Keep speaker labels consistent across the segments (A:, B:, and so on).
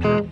A: Pace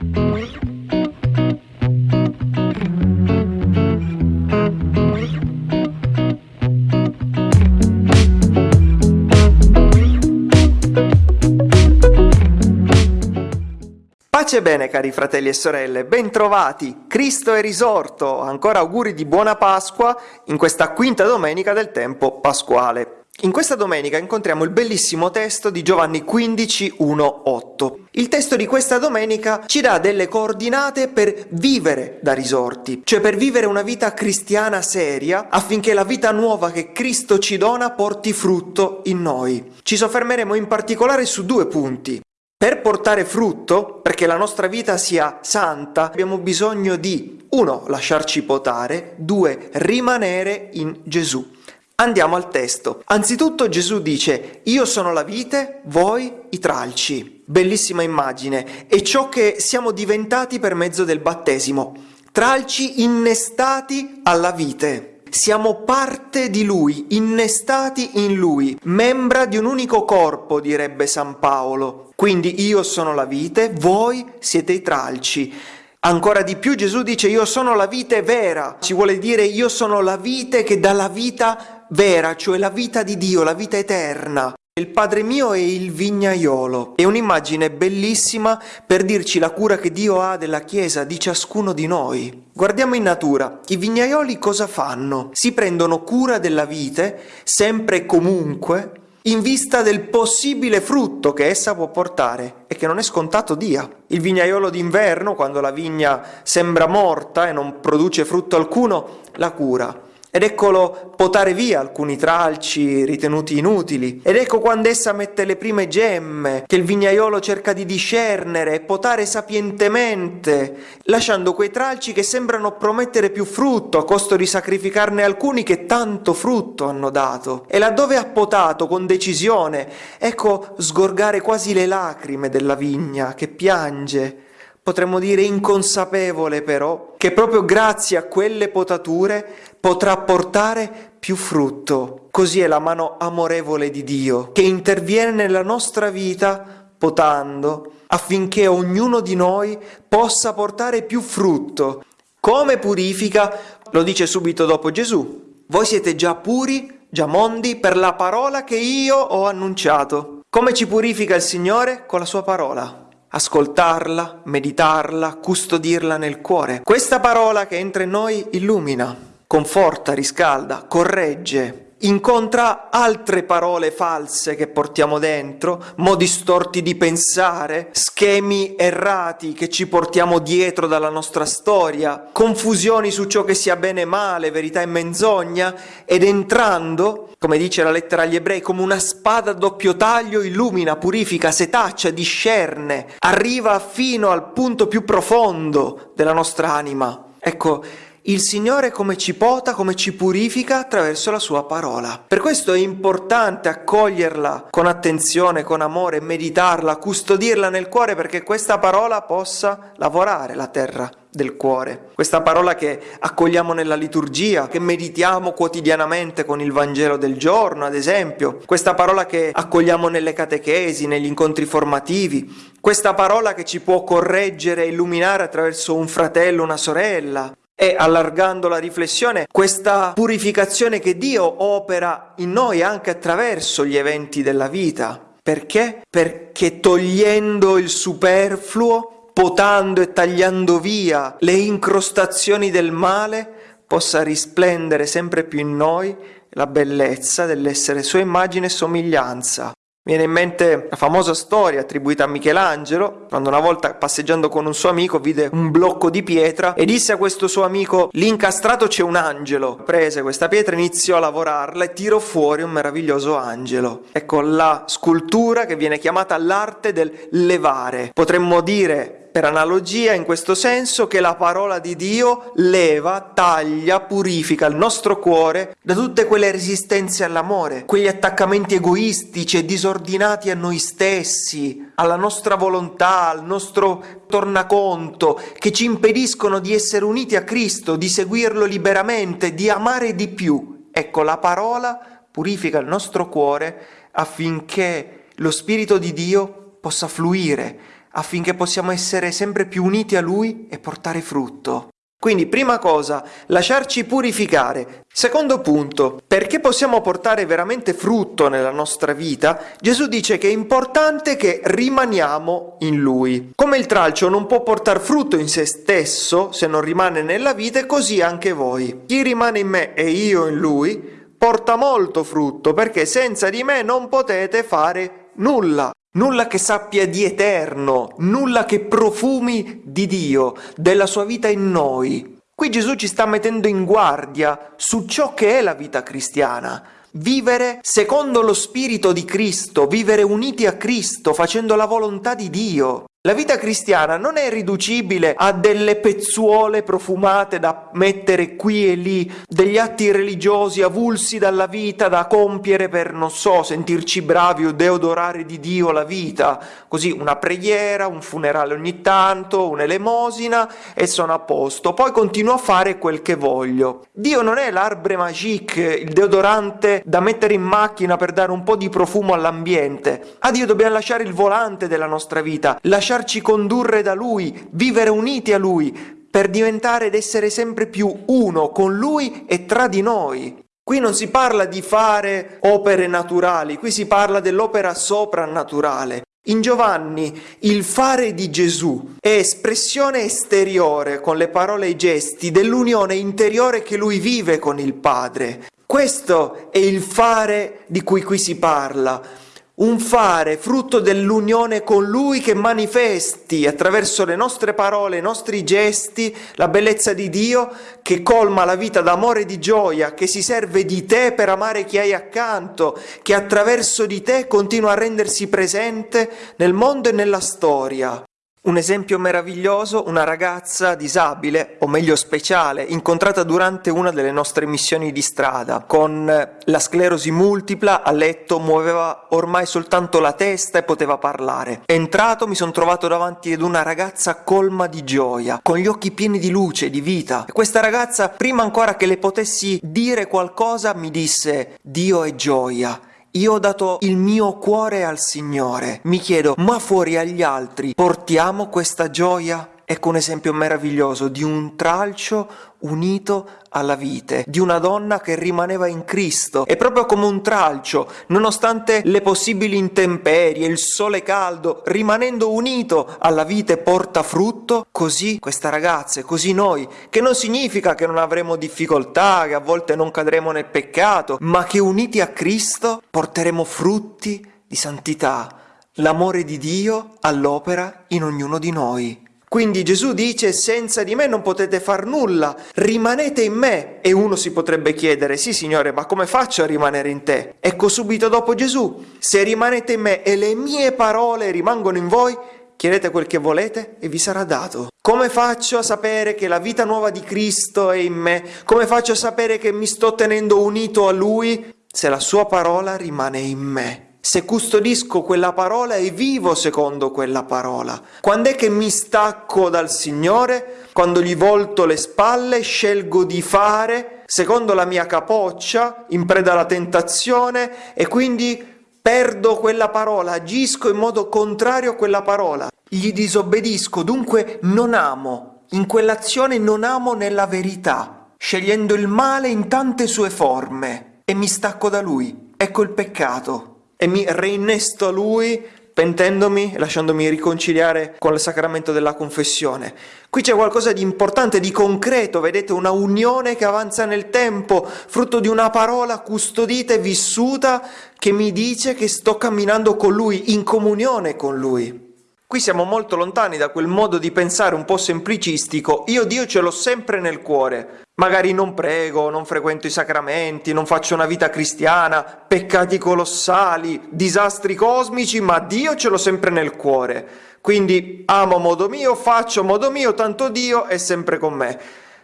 A: bene cari fratelli e sorelle, bentrovati, Cristo è risorto, ancora auguri di buona Pasqua in questa quinta domenica del tempo pasquale. In questa domenica incontriamo il bellissimo testo di Giovanni 15, 1, 8. Il testo di questa domenica ci dà delle coordinate per vivere da risorti, cioè per vivere una vita cristiana seria affinché la vita nuova che Cristo ci dona porti frutto in noi. Ci soffermeremo in particolare su due punti. Per portare frutto, perché la nostra vita sia santa, abbiamo bisogno di 1. lasciarci potare, 2. rimanere in Gesù. Andiamo al testo. Anzitutto Gesù dice, io sono la vite, voi i tralci. Bellissima immagine. È ciò che siamo diventati per mezzo del battesimo. Tralci innestati alla vite. Siamo parte di Lui, innestati in Lui, membra di un unico corpo, direbbe San Paolo. Quindi io sono la vite, voi siete i tralci. Ancora di più Gesù dice io sono la vite vera, ci vuole dire io sono la vite che dà la vita vera, cioè la vita di Dio, la vita eterna. Il Padre mio è il vignaiolo. È un'immagine bellissima per dirci la cura che Dio ha della Chiesa, di ciascuno di noi. Guardiamo in natura. I vignaioli cosa fanno? Si prendono cura della vite, sempre e comunque, in vista del possibile frutto che essa può portare e che non è scontato dia. Il vignaiolo d'inverno, quando la vigna sembra morta e non produce frutto alcuno, la cura ed eccolo potare via alcuni tralci ritenuti inutili. Ed ecco quando essa mette le prime gemme, che il vignaiolo cerca di discernere e potare sapientemente, lasciando quei tralci che sembrano promettere più frutto a costo di sacrificarne alcuni che tanto frutto hanno dato. E laddove ha potato con decisione, ecco sgorgare quasi le lacrime della vigna che piange potremmo dire inconsapevole però, che proprio grazie a quelle potature potrà portare più frutto. Così è la mano amorevole di Dio, che interviene nella nostra vita potando, affinché ognuno di noi possa portare più frutto. Come purifica? Lo dice subito dopo Gesù. Voi siete già puri, già mondi, per la parola che io ho annunciato. Come ci purifica il Signore? Con la sua parola ascoltarla, meditarla, custodirla nel cuore. Questa parola che entra in noi illumina, conforta, riscalda, corregge, incontra altre parole false che portiamo dentro, modi storti di pensare, schemi errati che ci portiamo dietro dalla nostra storia, confusioni su ciò che sia bene e male, verità e menzogna, ed entrando, come dice la lettera agli ebrei, come una spada a doppio taglio, illumina, purifica, setaccia, discerne, arriva fino al punto più profondo della nostra anima. Ecco, il Signore come ci pota, come ci purifica attraverso la sua parola. Per questo è importante accoglierla con attenzione, con amore, meditarla, custodirla nel cuore perché questa parola possa lavorare la terra del cuore. Questa parola che accogliamo nella liturgia, che meditiamo quotidianamente con il Vangelo del giorno, ad esempio, questa parola che accogliamo nelle catechesi, negli incontri formativi, questa parola che ci può correggere e illuminare attraverso un fratello, una sorella, e allargando la riflessione, questa purificazione che Dio opera in noi anche attraverso gli eventi della vita. Perché? Perché togliendo il superfluo, potando e tagliando via le incrostazioni del male, possa risplendere sempre più in noi la bellezza dell'essere sua immagine e somiglianza. Viene in mente la famosa storia attribuita a Michelangelo, quando una volta passeggiando con un suo amico vide un blocco di pietra e disse a questo suo amico lì incastrato c'è un angelo. Prese questa pietra, iniziò a lavorarla e tirò fuori un meraviglioso angelo. Ecco la scultura che viene chiamata l'arte del levare. Potremmo dire per analogia in questo senso che la parola di Dio leva, taglia, purifica il nostro cuore da tutte quelle resistenze all'amore, quegli attaccamenti egoistici e disordinati a noi stessi, alla nostra volontà, al nostro tornaconto, che ci impediscono di essere uniti a Cristo, di seguirlo liberamente, di amare di più. Ecco, la parola purifica il nostro cuore affinché lo Spirito di Dio possa fluire affinché possiamo essere sempre più uniti a Lui e portare frutto. Quindi, prima cosa, lasciarci purificare. Secondo punto, perché possiamo portare veramente frutto nella nostra vita, Gesù dice che è importante che rimaniamo in Lui. Come il tralcio non può portare frutto in se stesso se non rimane nella vita, così anche voi. Chi rimane in me e io in Lui, porta molto frutto, perché senza di me non potete fare nulla nulla che sappia di eterno, nulla che profumi di Dio, della sua vita in noi. Qui Gesù ci sta mettendo in guardia su ciò che è la vita cristiana. Vivere secondo lo spirito di Cristo, vivere uniti a Cristo, facendo la volontà di Dio. La vita cristiana non è riducibile a delle pezzuole profumate da mettere qui e lì, degli atti religiosi avulsi dalla vita da compiere per, non so, sentirci bravi o deodorare di Dio la vita. Così una preghiera, un funerale ogni tanto, un'elemosina e sono a posto. Poi continuo a fare quel che voglio. Dio non è l'arbre magique, il deodorante da mettere in macchina per dare un po' di profumo all'ambiente. A Dio dobbiamo lasciare il volante della nostra vita, lasciare lasciarci condurre da Lui, vivere uniti a Lui, per diventare ed essere sempre più uno con Lui e tra di noi. Qui non si parla di fare opere naturali, qui si parla dell'opera soprannaturale. In Giovanni il fare di Gesù è espressione esteriore con le parole e i gesti dell'unione interiore che lui vive con il Padre. Questo è il fare di cui qui si parla un fare frutto dell'unione con Lui che manifesti attraverso le nostre parole, i nostri gesti, la bellezza di Dio che colma la vita d'amore e di gioia, che si serve di te per amare chi hai accanto, che attraverso di te continua a rendersi presente nel mondo e nella storia. Un esempio meraviglioso, una ragazza disabile, o meglio speciale, incontrata durante una delle nostre missioni di strada, con la sclerosi multipla, a letto, muoveva ormai soltanto la testa e poteva parlare. Entrato mi sono trovato davanti ad una ragazza colma di gioia, con gli occhi pieni di luce, di vita. E questa ragazza, prima ancora che le potessi dire qualcosa, mi disse Dio è gioia. Io ho dato il mio cuore al Signore. Mi chiedo, ma fuori agli altri portiamo questa gioia? Ecco un esempio meraviglioso di un tralcio unito alla vite, di una donna che rimaneva in Cristo e proprio come un tralcio, nonostante le possibili intemperie, il sole caldo, rimanendo unito alla vite porta frutto, così questa ragazza così noi, che non significa che non avremo difficoltà, che a volte non cadremo nel peccato, ma che uniti a Cristo porteremo frutti di santità, l'amore di Dio all'opera in ognuno di noi. Quindi Gesù dice senza di me non potete far nulla, rimanete in me. E uno si potrebbe chiedere, sì Signore, ma come faccio a rimanere in te? Ecco subito dopo Gesù, se rimanete in me e le mie parole rimangono in voi, chiedete quel che volete e vi sarà dato. Come faccio a sapere che la vita nuova di Cristo è in me? Come faccio a sapere che mi sto tenendo unito a Lui? Se la sua parola rimane in me se custodisco quella parola e vivo secondo quella parola. Quando è che mi stacco dal Signore? Quando gli volto le spalle, scelgo di fare secondo la mia capoccia, in preda alla tentazione e quindi perdo quella parola, agisco in modo contrario a quella parola. Gli disobbedisco, dunque non amo. In quell'azione non amo nella verità, scegliendo il male in tante sue forme e mi stacco da lui. Ecco il peccato e mi reinnesto a Lui pentendomi e lasciandomi riconciliare con il sacramento della confessione. Qui c'è qualcosa di importante, di concreto, vedete, una unione che avanza nel tempo, frutto di una parola custodita e vissuta che mi dice che sto camminando con Lui, in comunione con Lui. Qui siamo molto lontani da quel modo di pensare un po' semplicistico, io Dio ce l'ho sempre nel cuore, Magari non prego, non frequento i sacramenti, non faccio una vita cristiana, peccati colossali, disastri cosmici, ma Dio ce l'ho sempre nel cuore. Quindi amo modo mio, faccio modo mio, tanto Dio è sempre con me.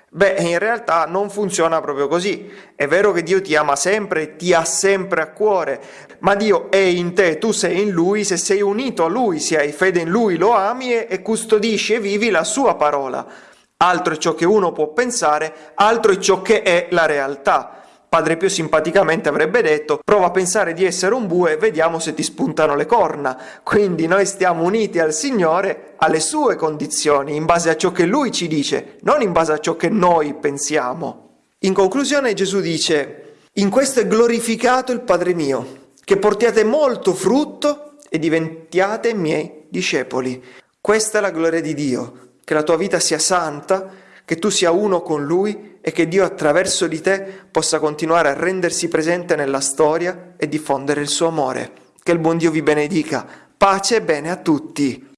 A: Beh, in realtà non funziona proprio così. È vero che Dio ti ama sempre, ti ha sempre a cuore, ma Dio è in te, tu sei in Lui, se sei unito a Lui, se hai fede in Lui, lo ami e custodisci e vivi la Sua parola altro è ciò che uno può pensare, altro è ciò che è la realtà. Padre Pio simpaticamente avrebbe detto prova a pensare di essere un bue, vediamo se ti spuntano le corna. Quindi noi stiamo uniti al Signore alle sue condizioni, in base a ciò che lui ci dice, non in base a ciò che noi pensiamo. In conclusione Gesù dice, in questo è glorificato il Padre mio, che portiate molto frutto e diventiate miei discepoli. Questa è la gloria di Dio, che la tua vita sia santa, che tu sia uno con Lui e che Dio attraverso di te possa continuare a rendersi presente nella storia e diffondere il suo amore. Che il buon Dio vi benedica. Pace e bene a tutti.